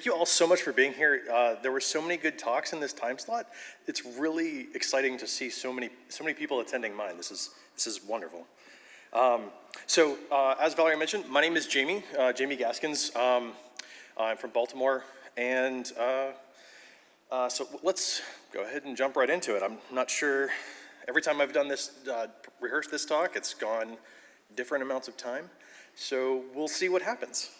Thank you all so much for being here. Uh, there were so many good talks in this time slot. It's really exciting to see so many so many people attending mine. This is this is wonderful. Um, so uh, as Valerie mentioned, my name is Jamie, uh, Jamie Gaskins. Um, I'm from Baltimore, and uh, uh, so let's go ahead and jump right into it. I'm not sure. Every time I've done this, uh, rehearsed this talk, it's gone different amounts of time. So we'll see what happens.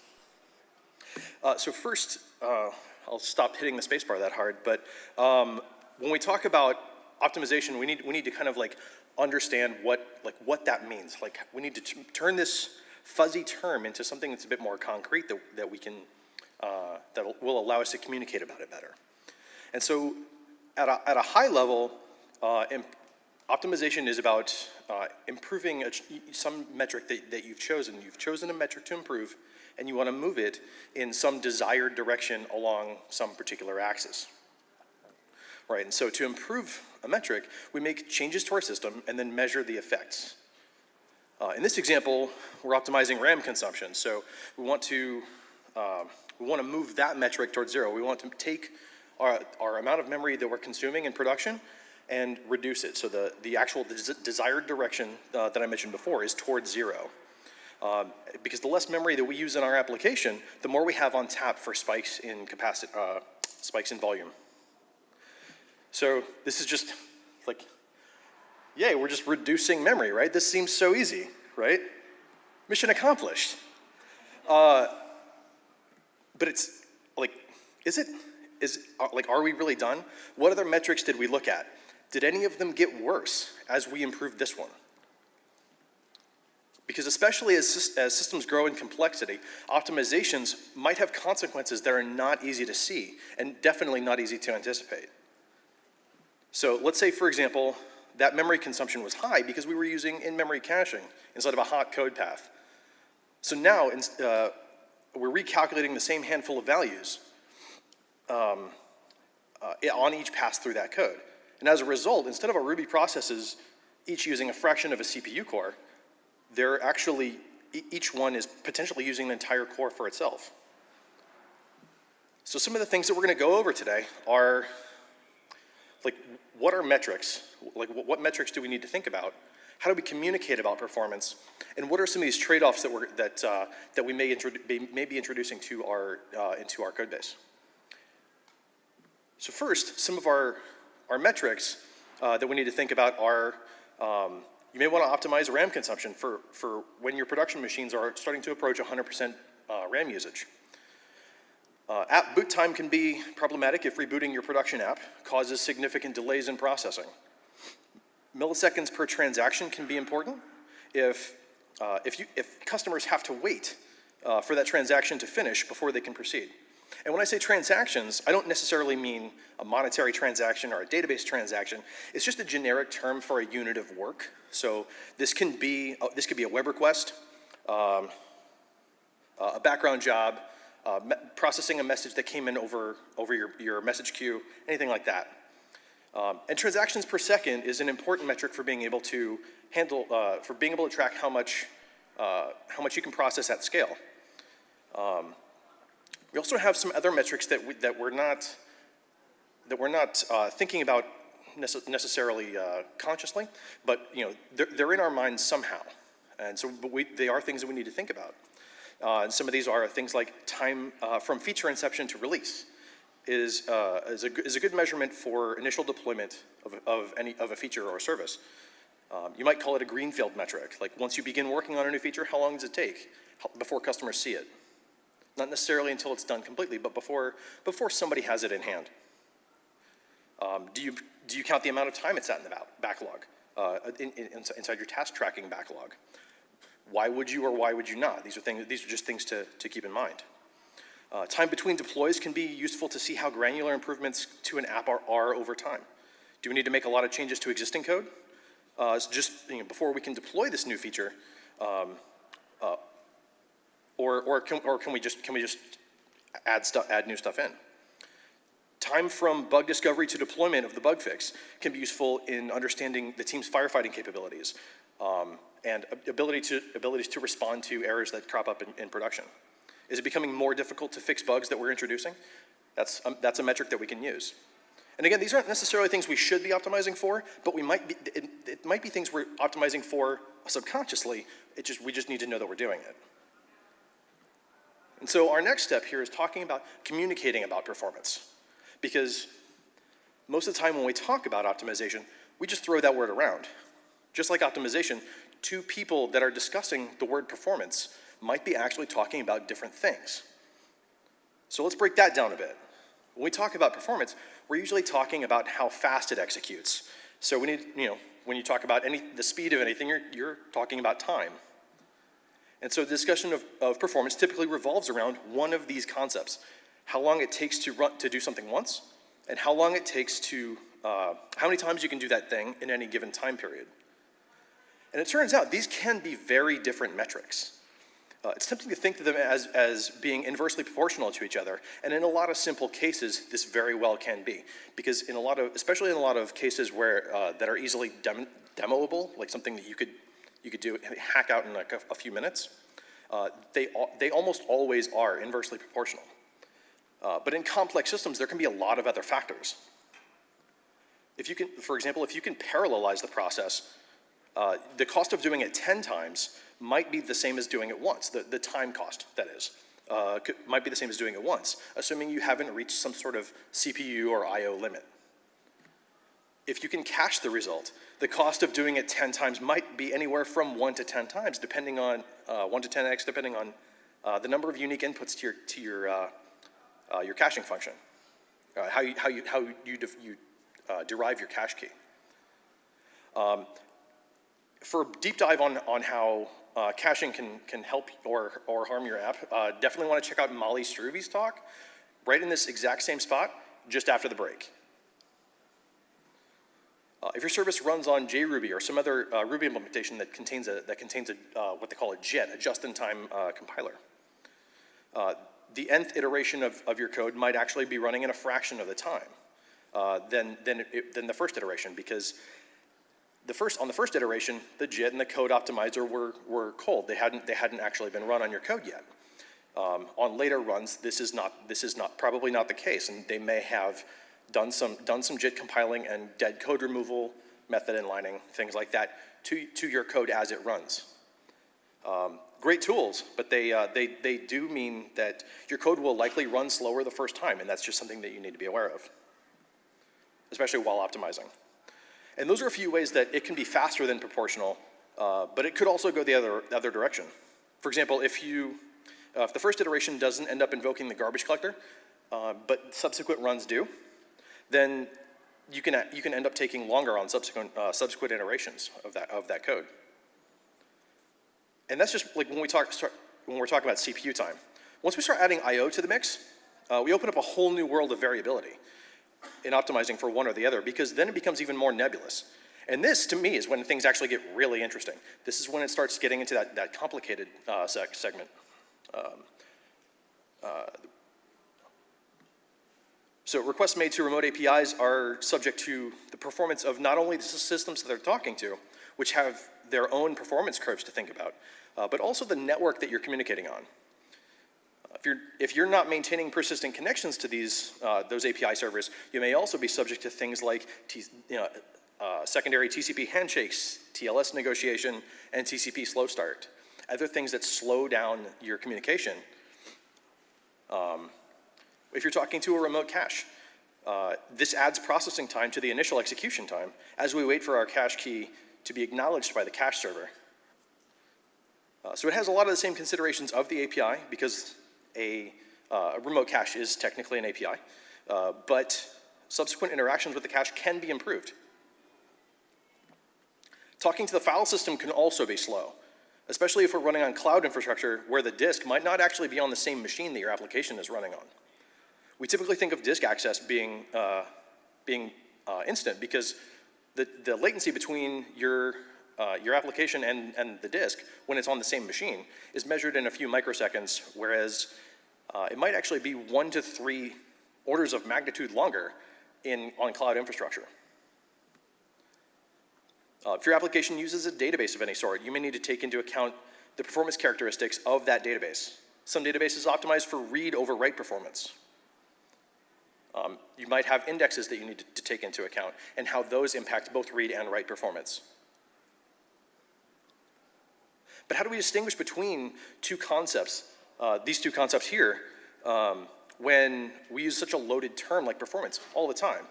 Uh, so first, uh, I'll stop hitting the spacebar that hard, but um, when we talk about optimization, we need, we need to kind of like understand what, like what that means. Like we need to turn this fuzzy term into something that's a bit more concrete that, that we can, uh, that will allow us to communicate about it better. And so at a, at a high level, uh, optimization is about uh, improving a, some metric that, that you've chosen. You've chosen a metric to improve, and you want to move it in some desired direction along some particular axis. Right, and so to improve a metric, we make changes to our system and then measure the effects. Uh, in this example, we're optimizing RAM consumption. So we want to, uh, we want to move that metric towards zero. We want to take our, our amount of memory that we're consuming in production and reduce it. So the, the actual des desired direction uh, that I mentioned before is towards zero. Um, because the less memory that we use in our application, the more we have on tap for spikes in capacity, uh, spikes in volume. So this is just like, yay, we're just reducing memory, right? This seems so easy, right? Mission accomplished. Uh, but it's like, is it? Is, uh, like, are we really done? What other metrics did we look at? Did any of them get worse as we improved this one? Because especially as, as systems grow in complexity, optimizations might have consequences that are not easy to see and definitely not easy to anticipate. So let's say, for example, that memory consumption was high because we were using in-memory caching instead of a hot code path. So now uh, we're recalculating the same handful of values um, uh, on each pass through that code. And as a result, instead of our Ruby processes each using a fraction of a CPU core, they're actually, each one is potentially using an entire core for itself. So some of the things that we're gonna go over today are, like, what are metrics? Like, what metrics do we need to think about? How do we communicate about performance? And what are some of these trade-offs that, we're, that, uh, that we may, may, be introducing to our, uh, into our code base? So first, some of our, our metrics uh, that we need to think about are um, you may want to optimize RAM consumption for, for when your production machines are starting to approach 100% uh, RAM usage. Uh, app boot time can be problematic if rebooting your production app causes significant delays in processing. Milliseconds per transaction can be important if, uh, if, you, if customers have to wait uh, for that transaction to finish before they can proceed. And when I say transactions, I don't necessarily mean a monetary transaction or a database transaction. It's just a generic term for a unit of work. So this can be, uh, this could be a web request, um, uh, a background job, uh, processing a message that came in over, over your, your message queue, anything like that. Um, and transactions per second is an important metric for being able to handle, uh, for being able to track how much, uh, how much you can process at scale. Um, we also have some other metrics that, we, that we're not, that we're not uh, thinking about necessarily uh, consciously, but you know, they're, they're, in our minds somehow. And so but we, they are things that we need to think about. Uh, and some of these are things like time uh, from feature inception to release is, uh, is, a, is a good measurement for initial deployment of, of, any, of a feature or a service. Um, you might call it a greenfield metric. Like once you begin working on a new feature, how long does it take before customers see it? Not necessarily until it's done completely, but before, before somebody has it in hand. Um, do, you, do you count the amount of time it's at in the backlog, uh, in, in, inside your task tracking backlog? Why would you or why would you not? These are, things, these are just things to, to keep in mind. Uh, time between deploys can be useful to see how granular improvements to an app are, are over time. Do we need to make a lot of changes to existing code? Uh, just you know, before we can deploy this new feature, um, or, or, can, or can we just, can we just add, stuff, add new stuff in? Time from bug discovery to deployment of the bug fix can be useful in understanding the team's firefighting capabilities um, and ability to, abilities to respond to errors that crop up in, in production. Is it becoming more difficult to fix bugs that we're introducing? That's, um, that's a metric that we can use. And again, these aren't necessarily things we should be optimizing for, but we might be, it, it might be things we're optimizing for subconsciously. It just, we just need to know that we're doing it. And so our next step here is talking about communicating about performance. Because most of the time when we talk about optimization, we just throw that word around. Just like optimization, two people that are discussing the word performance might be actually talking about different things. So let's break that down a bit. When we talk about performance, we're usually talking about how fast it executes. So we need, you know, when you talk about any, the speed of anything, you're, you're talking about time. And so the discussion of, of performance typically revolves around one of these concepts. How long it takes to, run, to do something once, and how long it takes to, uh, how many times you can do that thing in any given time period. And it turns out these can be very different metrics. Uh, it's tempting to think of them as, as being inversely proportional to each other, and in a lot of simple cases, this very well can be. Because in a lot of, especially in a lot of cases where, uh, that are easily dem demoable, like something that you could, you could do, hack out in like a, a few minutes, uh, they, they almost always are inversely proportional. Uh, but in complex systems, there can be a lot of other factors. If you can, for example, if you can parallelize the process, uh, the cost of doing it 10 times might be the same as doing it once, the, the time cost, that is. Uh, could, might be the same as doing it once, assuming you haven't reached some sort of CPU or I.O. limit. If you can cache the result, the cost of doing it 10 times might be anywhere from 1 to 10 times, depending on, uh, 1 to 10x, depending on uh, the number of unique inputs to your, to your, uh, uh, your caching function, uh, how you, how you, how you, you derive your cache key. Um, for a deep dive on, on how uh, caching can, can help or, or harm your app, uh, definitely want to check out Molly Struve's talk right in this exact same spot just after the break. Uh, if your service runs on JRuby or some other uh, Ruby implementation that contains a, that contains a, uh, what they call a JIT, a just-in-time uh, compiler, the nth iteration of, of your code might actually be running in a fraction of the time than, than, it, than the first iteration because the first, on the first iteration, the JIT and the code optimizer were, were cold. They hadn't, they hadn't actually been run on your code yet. Um, on later runs, this is not, this is not, probably not the case, and they may have done some, done some JIT compiling and dead code removal, method inlining, things like that, to, to your code as it runs. Um, great tools, but they, uh, they, they do mean that your code will likely run slower the first time, and that's just something that you need to be aware of, especially while optimizing. And those are a few ways that it can be faster than proportional, uh, but it could also go the other, other direction. For example, if you, uh, if the first iteration doesn't end up invoking the garbage collector, uh, but subsequent runs do, then you can, you can end up taking longer on subsequent, uh, subsequent iterations of that, of that code. And that's just like when we talk, start, when we're talking about CPU time. Once we start adding I.O. to the mix, uh, we open up a whole new world of variability in optimizing for one or the other because then it becomes even more nebulous. And this, to me, is when things actually get really interesting. This is when it starts getting into that, that complicated uh, seg segment. Um, uh, so requests made to remote APIs are subject to the performance of not only the systems that they're talking to, which have their own performance curves to think about, uh, but also the network that you're communicating on. If you're, if you're not maintaining persistent connections to these, uh, those API servers, you may also be subject to things like you know, uh, secondary TCP handshakes, TLS negotiation, and TCP slow start. Other things that slow down your communication. Um, if you're talking to a remote cache, uh, this adds processing time to the initial execution time as we wait for our cache key to be acknowledged by the cache server. Uh, so it has a lot of the same considerations of the API because a, uh, a remote cache is technically an API, uh, but subsequent interactions with the cache can be improved. Talking to the file system can also be slow, especially if we're running on cloud infrastructure where the disk might not actually be on the same machine that your application is running on. We typically think of disk access being, uh, being uh, instant because the, the latency between your uh, your application and, and the disk, when it's on the same machine, is measured in a few microseconds, whereas uh, it might actually be one to three orders of magnitude longer in, on cloud infrastructure. Uh, if your application uses a database of any sort, you may need to take into account the performance characteristics of that database. Some databases optimize for read over write performance. Um, you might have indexes that you need to, to take into account and how those impact both read and write performance. But how do we distinguish between two concepts, uh, these two concepts here, um, when we use such a loaded term like performance all the time?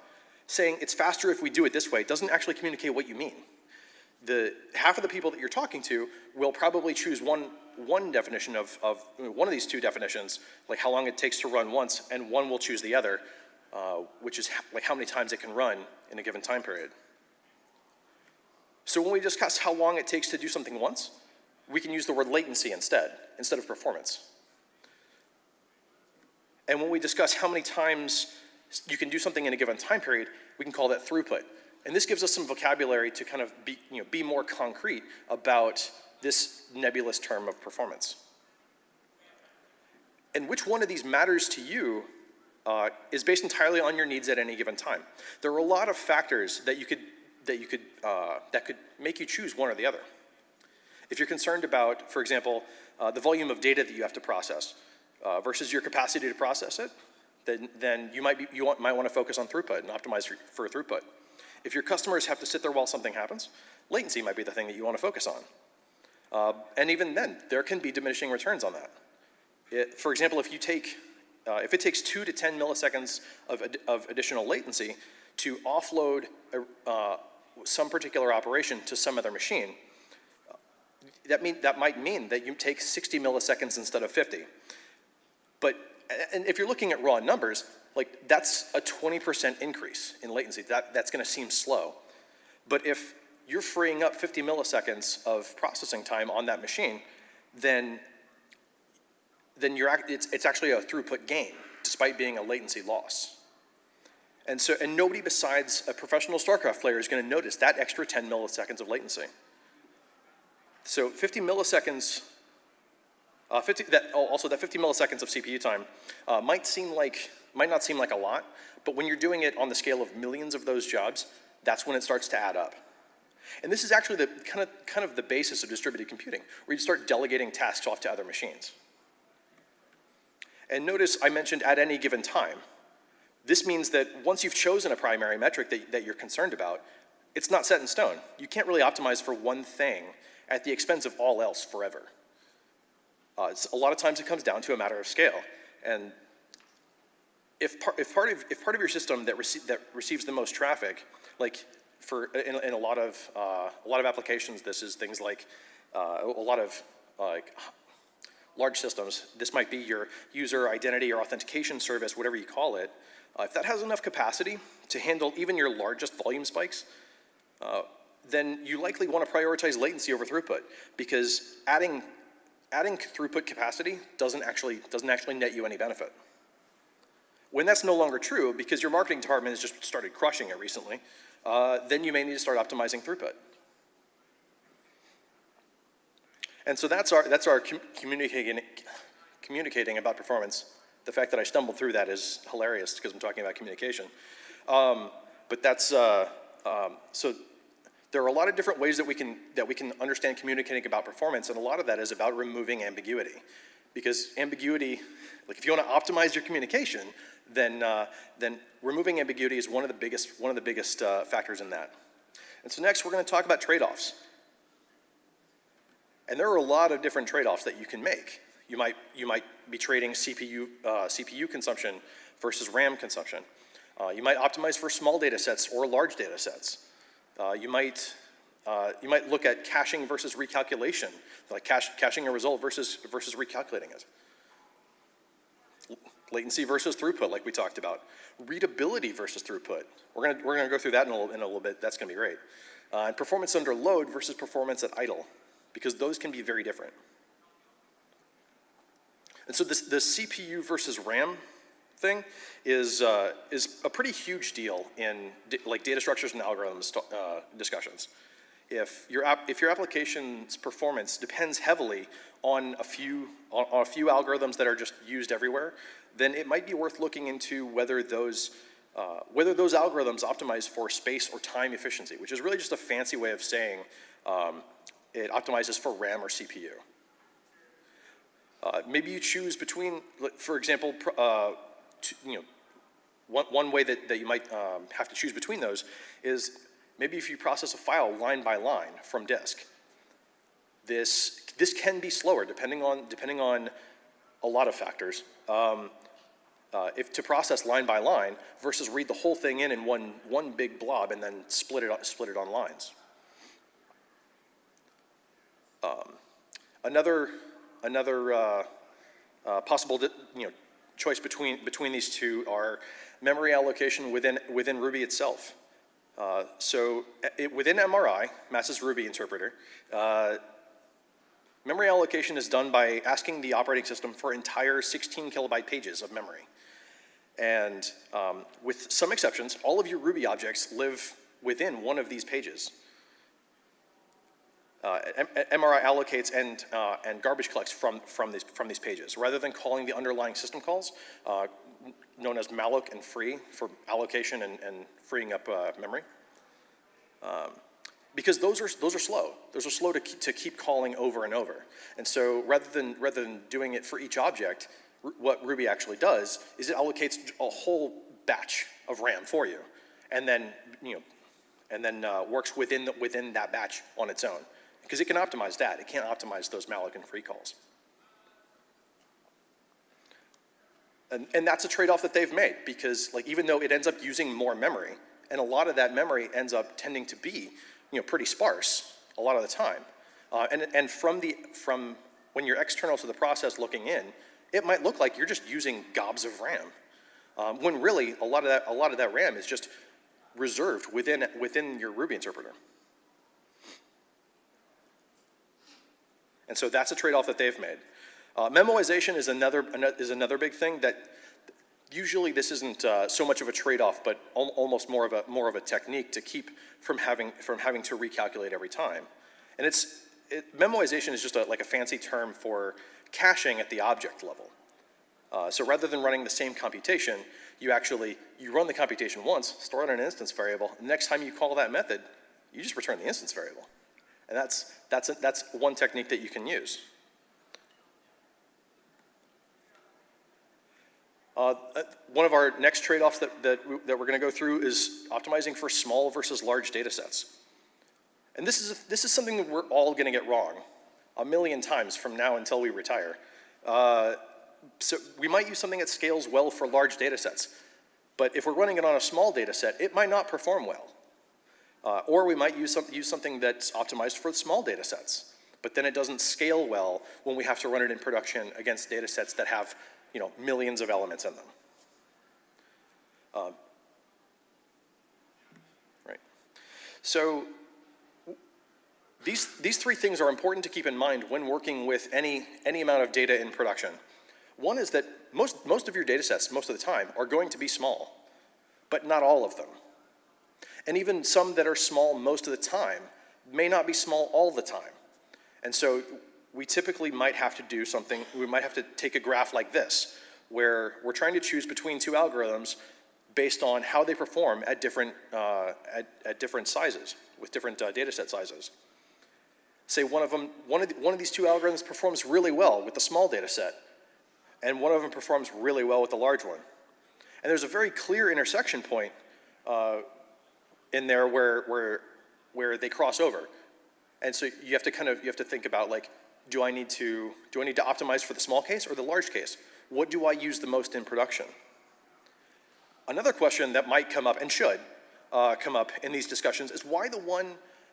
Saying it's faster if we do it this way doesn't actually communicate what you mean. The, half of the people that you're talking to will probably choose one, one definition of, of one of these two definitions, like how long it takes to run once, and one will choose the other, uh, which is like how many times it can run in a given time period. So when we discuss how long it takes to do something once, we can use the word latency instead, instead of performance. And when we discuss how many times you can do something in a given time period, we can call that throughput. And this gives us some vocabulary to kind of be, you know, be more concrete about this nebulous term of performance. And which one of these matters to you uh, is based entirely on your needs at any given time. There are a lot of factors that you could, that you could, uh, that could make you choose one or the other. If you're concerned about, for example, uh, the volume of data that you have to process uh, versus your capacity to process it, then, then you, might, be, you want, might want to focus on throughput and optimize for, for throughput. If your customers have to sit there while something happens, latency might be the thing that you want to focus on. Uh, and even then, there can be diminishing returns on that. It, for example, if you take, uh, if it takes two to 10 milliseconds of, ad of additional latency to offload a, uh, some particular operation to some other machine, that, mean, that might mean that you take 60 milliseconds instead of 50. But, and if you're looking at raw numbers, like that's a 20% increase in latency. That, that's gonna seem slow. But if you're freeing up 50 milliseconds of processing time on that machine, then, then you're, it's, it's actually a throughput gain, despite being a latency loss. And so, and nobody besides a professional StarCraft player is gonna notice that extra 10 milliseconds of latency. So 50 milliseconds, uh, 50, that, oh, also that 50 milliseconds of CPU time uh, might seem like, might not seem like a lot, but when you're doing it on the scale of millions of those jobs, that's when it starts to add up. And this is actually the kind of, kind of the basis of distributed computing, where you start delegating tasks off to other machines. And notice I mentioned at any given time. This means that once you've chosen a primary metric that, that you're concerned about, it's not set in stone. You can't really optimize for one thing at the expense of all else forever. Uh, a lot of times it comes down to a matter of scale. And if, par if, part, of, if part of your system that, rece that receives the most traffic, like for, in, in a, lot of, uh, a lot of applications, this is things like uh, a lot of like large systems. This might be your user identity or authentication service, whatever you call it. Uh, if that has enough capacity to handle even your largest volume spikes, uh, then you likely want to prioritize latency over throughput because adding, adding throughput capacity doesn't actually, doesn't actually net you any benefit. When that's no longer true, because your marketing department has just started crushing it recently, uh, then you may need to start optimizing throughput. And so that's our, that's our com communicating, communicating about performance. The fact that I stumbled through that is hilarious because I'm talking about communication. Um, but that's, uh, um, so there are a lot of different ways that we can, that we can understand communicating about performance, and a lot of that is about removing ambiguity. Because ambiguity, like if you want to optimize your communication, then, uh, then removing ambiguity is one of the biggest, one of the biggest uh, factors in that. And so next we're going to talk about trade-offs. And there are a lot of different trade-offs that you can make. You might, you might be trading CPU, uh, CPU consumption versus RAM consumption. Uh, you might optimize for small data sets or large data sets. Uh, you, might, uh, you might look at caching versus recalculation, like cache, caching a result versus, versus recalculating it. Latency versus throughput, like we talked about. Readability versus throughput. We're gonna, we're gonna go through that in a little, in a little bit. That's gonna be great. Uh, and performance under load versus performance at idle, because those can be very different. And so this, the CPU versus RAM thing is, uh, is a pretty huge deal in like data structures and algorithms uh, discussions. If your, if your application's performance depends heavily on a, few, on, on a few algorithms that are just used everywhere, then it might be worth looking into whether those, uh, whether those algorithms optimize for space or time efficiency, which is really just a fancy way of saying um, it optimizes for RAM or CPU. Uh, maybe you choose between, for example, uh, you know, one, one way that, that you might um, have to choose between those is maybe if you process a file line by line from disk. This, this can be slower depending on, depending on a lot of factors. Um, uh, if to process line by line versus read the whole thing in in one, one big blob and then split it, split it on lines. Um, another another uh, uh, possible you know, choice between, between these two are memory allocation within, within Ruby itself. Uh, so it, within MRI, Matz's Ruby interpreter, uh, memory allocation is done by asking the operating system for entire 16 kilobyte pages of memory. And um, with some exceptions, all of your Ruby objects live within one of these pages. Uh, MRI allocates and, uh, and garbage collects from, from, these, from these pages. Rather than calling the underlying system calls, uh, known as malloc and free for allocation and, and freeing up uh, memory. Um, because those are, those are slow. Those are slow to, keep, to keep calling over and over. And so rather than, rather than doing it for each object, what Ruby actually does is it allocates a whole batch of RAM for you. And then, you know, and then uh, works within, the, within that batch on its own. Because it can optimize that. It can't optimize those malloc and free calls. And, and that's a trade-off that they've made because like even though it ends up using more memory, and a lot of that memory ends up tending to be, you know, pretty sparse a lot of the time. Uh, and, and from the, from when you're external to the process looking in, it might look like you're just using gobs of RAM. Um, when really a lot of that, a lot of that RAM is just reserved within, within your Ruby interpreter. And so that's a trade-off that they've made. Uh, memoization is another, is another big thing that usually this isn't uh, so much of a trade-off, but al- almost more of a, more of a technique to keep from having, from having to recalculate every time. And it's, it, memoization is just a, like a fancy term for caching at the object level. Uh, so rather than running the same computation, you actually, you run the computation once, store it in an instance variable, and next time you call that method, you just return the instance variable. And that's, that's, a, that's one technique that you can use. Uh, uh, one of our next trade-offs that, that, we- that we're going to go through is optimizing for small versus large data sets. And this is, this is something that we're all going to get wrong a million times from now until we retire. Uh, so we might use something that scales well for large data sets, but if we're running it on a small data set, it might not perform well. Uh, or we might use, some, use something that's optimized for small data sets, but then it doesn't scale well when we have to run it in production against data sets that have you know, millions of elements in them. Um, right. So these, these three things are important to keep in mind when working with any, any amount of data in production. One is that most, most of your data sets, most of the time, are going to be small, but not all of them. And even some that are small most of the time may not be small all the time. And so we typically might have to do something, we might have to take a graph like this, where we're trying to choose between two algorithms based on how they perform at different, uh, at, at different sizes, with different uh, data set sizes. Say one of them, one of, the, one of these two algorithms performs really well with the small data set, and one of them performs really well with the large one. And there's a very clear intersection point uh, in there where, where, where they cross over. And so you have to kind of, you have to think about like, do I need to, do I need to optimize for the small case or the large case? What do I use the most in production? Another question that might come up and should uh, come up in these discussions is why the one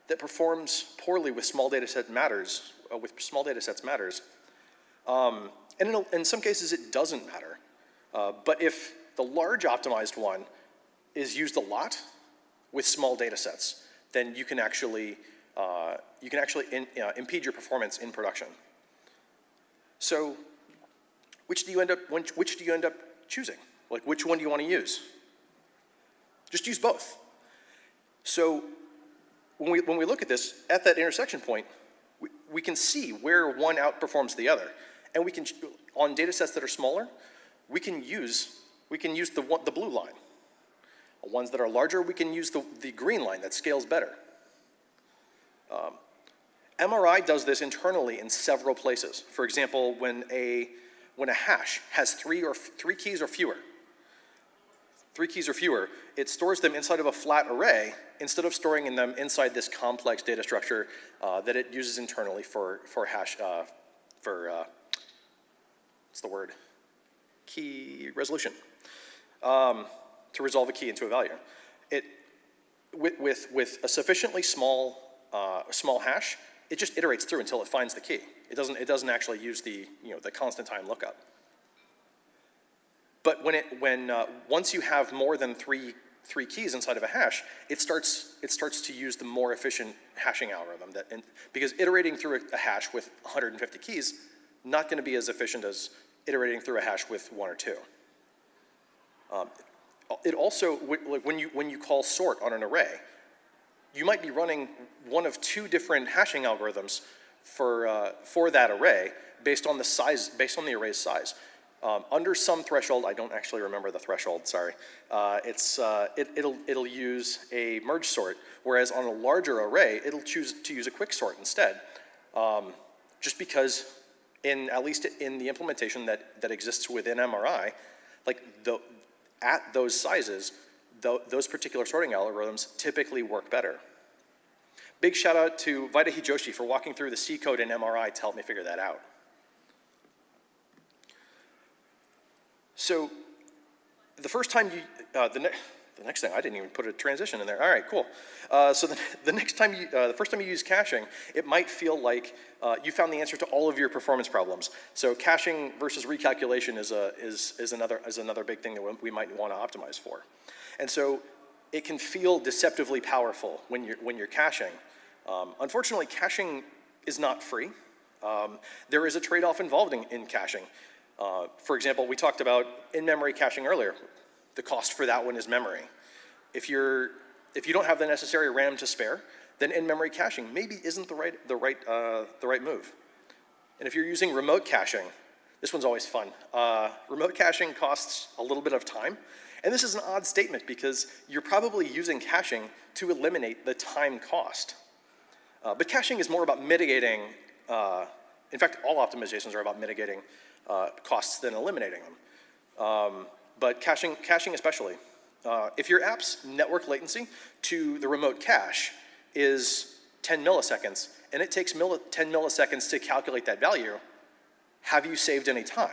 that performs poorly with small data set matters, uh, with small data sets matters. Um, and in, a, in, some cases it doesn't matter. Uh, but if the large optimized one is used a lot with small data sets, then you can actually, uh, you can actually in, uh, impede your performance in production. So which do you end up, which, which do you end up choosing? Like which one do you want to use? Just use both. So when we, when we look at this, at that intersection point, we, we can see where one outperforms the other. And we can, on data sets that are smaller, we can use, we can use the, the blue line. Ones that are larger, we can use the, the green line that scales better. Um, MRI does this internally in several places. For example, when a, when a hash has three, or, three keys or fewer, three keys or fewer, it stores them inside of a flat array instead of storing in them inside this complex data structure uh, that it uses internally for, for hash, uh, for, uh, what's the word? Key resolution, um, to resolve a key into a value. It, with, with, with a sufficiently small, uh, small hash, it just iterates through until it finds the key. It doesn't, it doesn't actually use the, you know, the constant time lookup. But when it, when, uh, once you have more than three, three keys inside of a hash, it starts, it starts to use the more efficient hashing algorithm that, and, because iterating through a, a hash with 150 keys, not gonna be as efficient as iterating through a hash with one or two. Um, it also, like when you, when you call sort on an array, you might be running one of two different hashing algorithms for, uh, for that array based on the size, based on the array's size. Um, under some threshold, I don't actually remember the threshold, sorry. Uh, it's, uh, it, will it'll use a merge sort, whereas on a larger array, it'll choose to use a quick sort instead. Um, just because in, at least in the implementation that, that exists within MRI, like the, at those sizes, th those particular sorting algorithms typically work better. Big shout out to Vaidehi Joshi for walking through the C code in MRI to help me figure that out. So the first time you, uh, the, the next thing, I didn't even put a transition in there. All right, cool. Uh, so the, the next time you, uh, the first time you use caching, it might feel like uh, you found the answer to all of your performance problems. So caching versus recalculation is, a, is, is, another, is another big thing that we might want to optimize for. And so it can feel deceptively powerful when you're, when you're caching. Um, unfortunately, caching is not free. Um, there is a trade-off involved in, in caching. Uh, for example, we talked about in-memory caching earlier. The cost for that one is memory. If, you're, if you don't have the necessary RAM to spare, then in-memory caching maybe isn't the right, the, right, uh, the right move. And if you're using remote caching, this one's always fun. Uh, remote caching costs a little bit of time, and this is an odd statement because you're probably using caching to eliminate the time cost. Uh, but caching is more about mitigating, uh, in fact, all optimizations are about mitigating uh, costs than eliminating them. Um, but caching, caching especially. Uh, if your app's network latency to the remote cache is 10 milliseconds, and it takes 10 milliseconds to calculate that value, have you saved any time?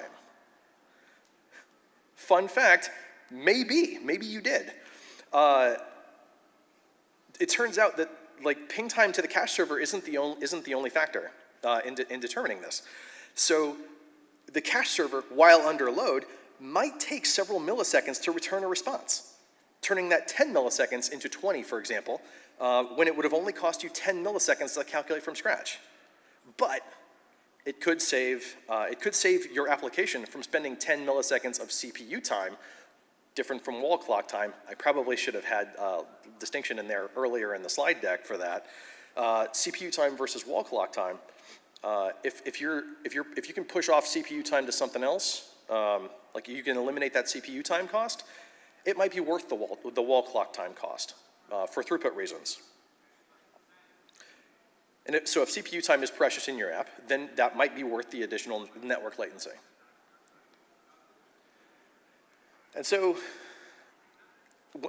Fun fact, maybe, maybe you did. Uh, it turns out that like ping time to the cache server isn't the only, isn't the only factor uh, in, de in determining this. So the cache server, while under load, might take several milliseconds to return a response, turning that 10 milliseconds into 20, for example, uh, when it would have only cost you 10 milliseconds to calculate from scratch. But it could save, uh, it could save your application from spending 10 milliseconds of CPU time, different from wall clock time. I probably should have had uh, distinction in there earlier in the slide deck for that. Uh, CPU time versus wall clock time. Uh, if, if, you're, if, you're, if you can push off CPU time to something else, um, like you can eliminate that CPU time cost, it might be worth the wall, the wall clock time cost uh, for throughput reasons. And it, so if CPU time is precious in your app, then that might be worth the additional network latency. And so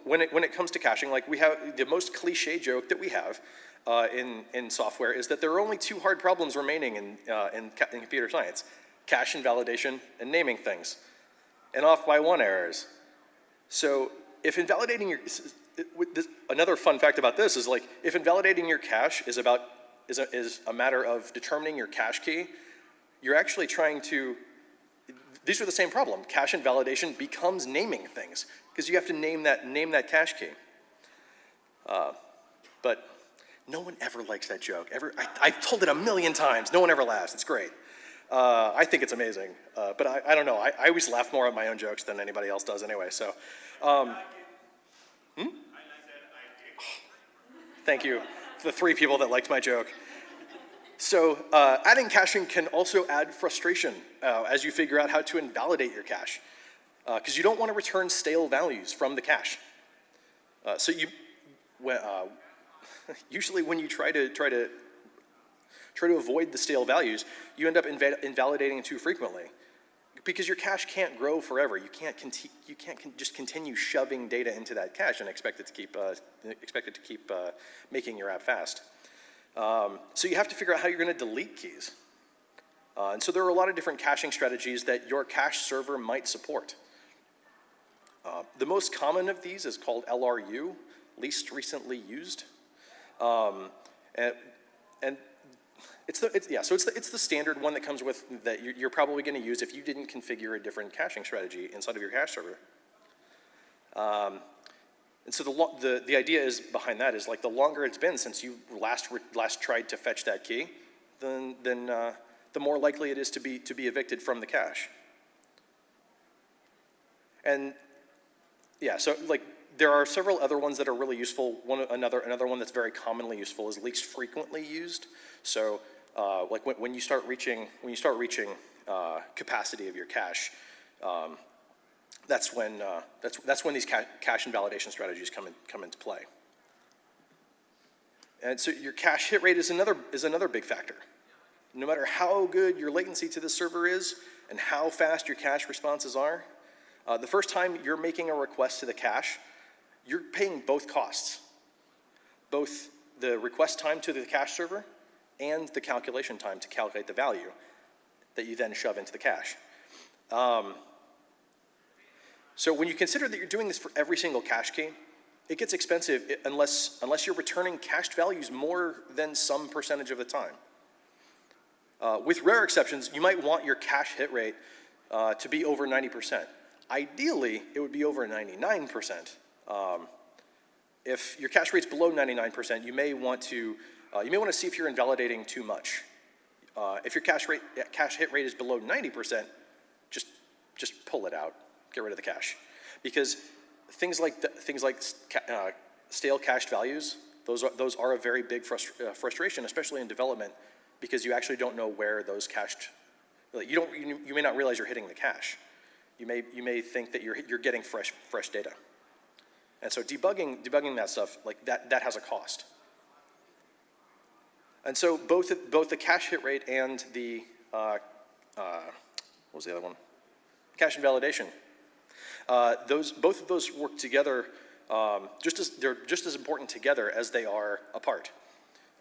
when it, when it comes to caching, like we have the most cliche joke that we have uh, in, in software is that there are only two hard problems remaining in, uh, in, in, computer science, cache invalidation and naming things, and off by one errors. So if invalidating your, this, another fun fact about this is like, if invalidating your cache is about, is a, is a matter of determining your cache key, you're actually trying to, these are the same problem. Cache invalidation becomes naming things because you have to name that, name that cache key. Uh, but no one ever likes that joke. Ever, I, have told it a million times. No one ever laughs. It's great. Uh, I think it's amazing. Uh, but I, I, don't know. I, I, always laugh more at my own jokes than anybody else does anyway. So, um, hmm? Thank you. The three people that liked my joke. So uh, adding caching can also add frustration uh, as you figure out how to invalidate your cache. Because uh, you don't want to return stale values from the cache. Uh, so you, usually when you try to try to try to avoid the stale values, you end up inva invalidating too frequently. Because your cache can't grow forever. You can't, you can't con just continue shoving data into that cache and expect it to keep, uh, expect it to keep uh, making your app fast. Um, so you have to figure out how you're going to delete keys. Uh, and so there are a lot of different caching strategies that your cache server might support. Uh, the most common of these is called LRU, least recently used. Um, and, and it's the, it's, yeah, so it's the, it's the standard one that comes with, that you're, you're probably gonna use if you didn't configure a different caching strategy inside of your cache server. Um, and so the, the, the idea is behind that is like the longer it's been since you last, last tried to fetch that key, then, then uh, the more likely it is to be, to be evicted from the cache. And yeah, so like there are several other ones that are really useful. One, another, another one that's very commonly useful is least frequently used. So uh, like when, when, you start reaching, when you start reaching uh, capacity of your cache, um, that's when, uh, that's, that's when these ca cache invalidation strategies come, in, come into play. And so your cache hit rate is another, is another big factor. No matter how good your latency to the server is and how fast your cache responses are, uh, the first time you're making a request to the cache, you're paying both costs. Both the request time to the cache server and the calculation time to calculate the value that you then shove into the cache. Um, so when you consider that you're doing this for every single cache key, it gets expensive unless, unless you're returning cached values more than some percentage of the time. Uh, with rare exceptions, you might want your cache hit rate uh, to be over 90%. Ideally, it would be over 99%. Um, if your cache rate's below 99%, you may want to, uh, you may want to see if you're invalidating too much. Uh, if your cache rate, cache hit rate is below 90%, just, just pull it out, get rid of the cache. Because things like, the, things like uh, stale cached values, those are, those are a very big frustra uh, frustration, especially in development, because you actually don't know where those cached, you, don't, you, you may not realize you're hitting the cache you may, you may think that you're, you're getting fresh, fresh data. And so debugging, debugging that stuff, like that, that has a cost. And so both, both the cache hit rate and the, uh, uh, what was the other one? Cache invalidation. Uh, those, both of those work together, um, just as, they're just as important together as they are apart.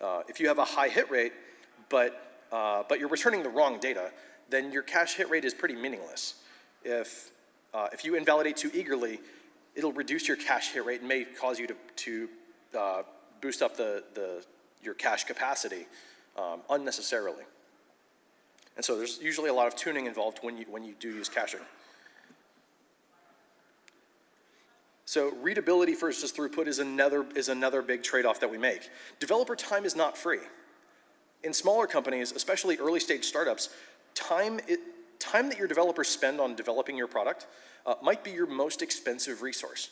Uh, if you have a high hit rate, but, uh, but you're returning the wrong data, then your cache hit rate is pretty meaningless if, uh, if you invalidate too eagerly, it'll reduce your cache hit rate and may cause you to, to uh, boost up the, the, your cache capacity um, unnecessarily. And so there's usually a lot of tuning involved when you, when you do use caching. So readability versus throughput is another, is another big trade-off that we make. Developer time is not free. In smaller companies, especially early stage startups, time, it, time that your developers spend on developing your product uh, might be your most expensive resource.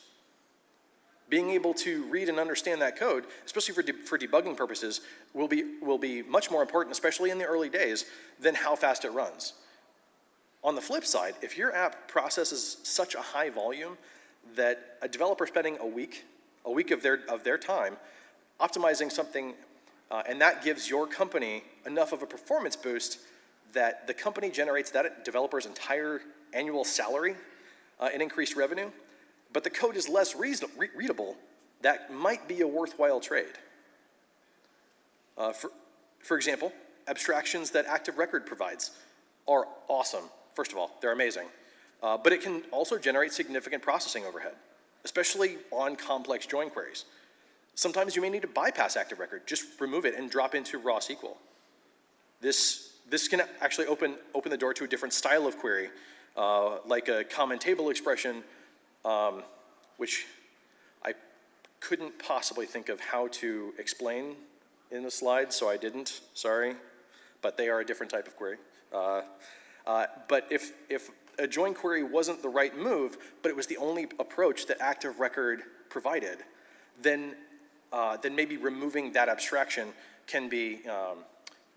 Being able to read and understand that code, especially for, de for debugging purposes, will be, will be much more important, especially in the early days, than how fast it runs. On the flip side, if your app processes such a high volume that a developer spending a week, a week of their, of their time, optimizing something, uh, and that gives your company enough of a performance boost that the company generates that developer's entire annual salary uh, and increased revenue, but the code is less re readable, that might be a worthwhile trade. Uh, for, for example, abstractions that Active Record provides are awesome. First of all, they're amazing. Uh, but it can also generate significant processing overhead, especially on complex join queries. Sometimes you may need to bypass Active Record, just remove it and drop into raw SQL. This this can actually open, open the door to a different style of query, uh, like a common table expression, um, which I couldn't possibly think of how to explain in the slide, so I didn't, sorry. But they are a different type of query. Uh, uh, but if, if a join query wasn't the right move, but it was the only approach that Active Record provided, then, uh, then maybe removing that abstraction can be, um,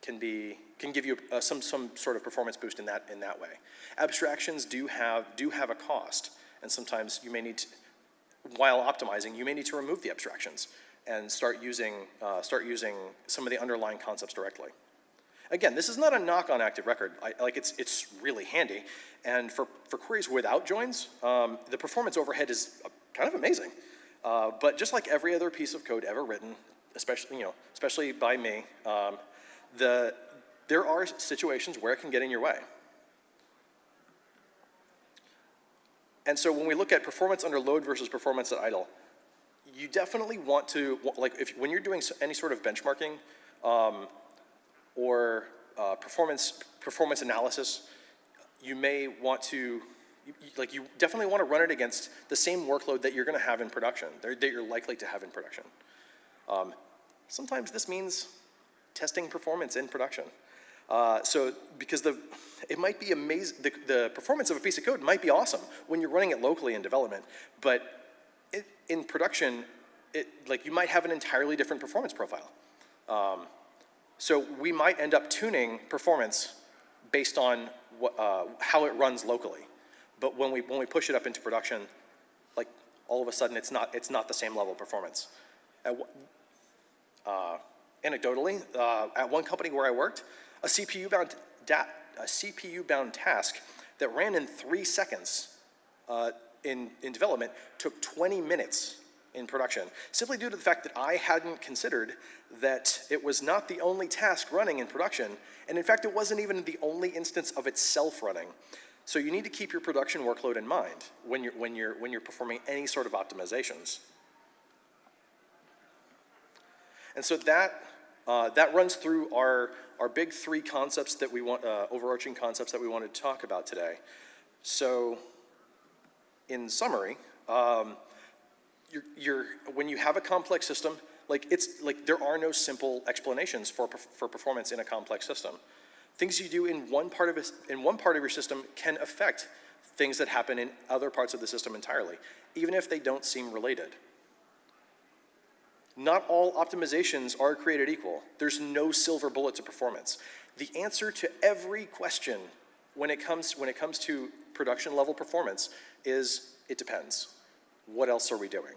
can be can give you uh, some, some sort of performance boost in that, in that way. Abstractions do have, do have a cost, and sometimes you may need to, while optimizing, you may need to remove the abstractions and start using, uh, start using some of the underlying concepts directly. Again, this is not a knock on Active Record. I, like it's, it's really handy. And for, for queries without joins, um, the performance overhead is uh, kind of amazing. Uh, but just like every other piece of code ever written, especially, you know, especially by me, um, the, there are situations where it can get in your way. And so when we look at performance under load versus performance at idle, you definitely want to, like if, when you're doing any sort of benchmarking um, or uh, performance, performance analysis, you may want to, like you definitely want to run it against the same workload that you're going to have in production, that you're likely to have in production. Um, sometimes this means testing performance in production. Uh, so because the, it might be amazing, the, the performance of a piece of code might be awesome when you're running it locally in development, but it, in production, it, like you might have an entirely different performance profile. Um, so we might end up tuning performance based on what, uh, how it runs locally. But when we, when we push it up into production, like all of a sudden it's not, it's not the same level of performance. Uh, anecdotally, uh, at one company where I worked, a CPU-bound a CPU-bound task that ran in three seconds uh, in, in development took 20 minutes in production, simply due to the fact that I hadn't considered that it was not the only task running in production, and in fact, it wasn't even the only instance of itself running. So you need to keep your production workload in mind when you're, when you're, when you're performing any sort of optimizations. And so that, uh, that runs through our, our big three concepts that we want, uh, overarching concepts that we wanted to talk about today. So in summary, um, you're, you're, when you have a complex system, like it's like there are no simple explanations for, for performance in a complex system. Things you do in one part of a, in one part of your system can affect things that happen in other parts of the system entirely, even if they don't seem related. Not all optimizations are created equal. There's no silver bullet to performance. The answer to every question when it comes, when it comes to production level performance is it depends. What else are we doing?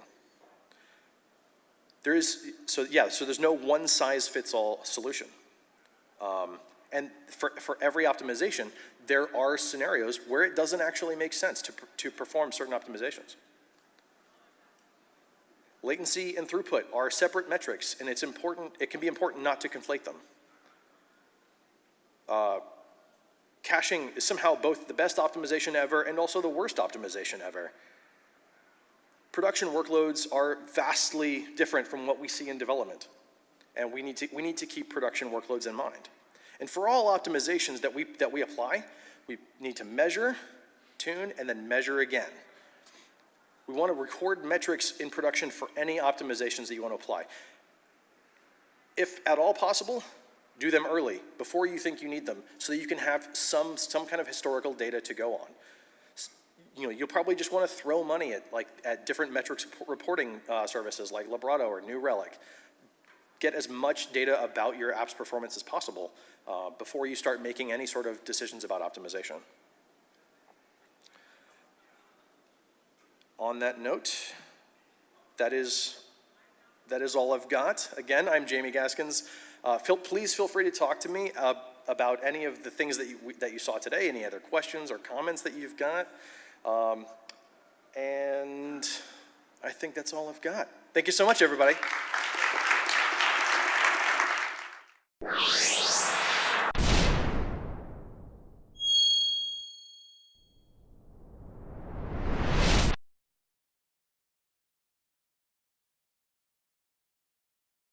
There is, so yeah, so there's no one size fits all solution. Um, and for, for every optimization, there are scenarios where it doesn't actually make sense to, to perform certain optimizations. Latency and throughput are separate metrics, and it's important, it can be important not to conflate them. Uh, caching is somehow both the best optimization ever and also the worst optimization ever. Production workloads are vastly different from what we see in development, and we need to, we need to keep production workloads in mind. And for all optimizations that we, that we apply, we need to measure, tune, and then measure again. We want to record metrics in production for any optimizations that you want to apply. If at all possible, do them early, before you think you need them, so that you can have some, some kind of historical data to go on. You know, you'll probably just want to throw money at, like, at different metrics reporting uh, services like Librato or New Relic. Get as much data about your app's performance as possible uh, before you start making any sort of decisions about optimization. On that note, that is, that is all I've got. Again, I'm Jamie Gaskins. Uh, feel, please feel free to talk to me uh, about any of the things that you, that you saw today, any other questions or comments that you've got. Um, and I think that's all I've got. Thank you so much, everybody.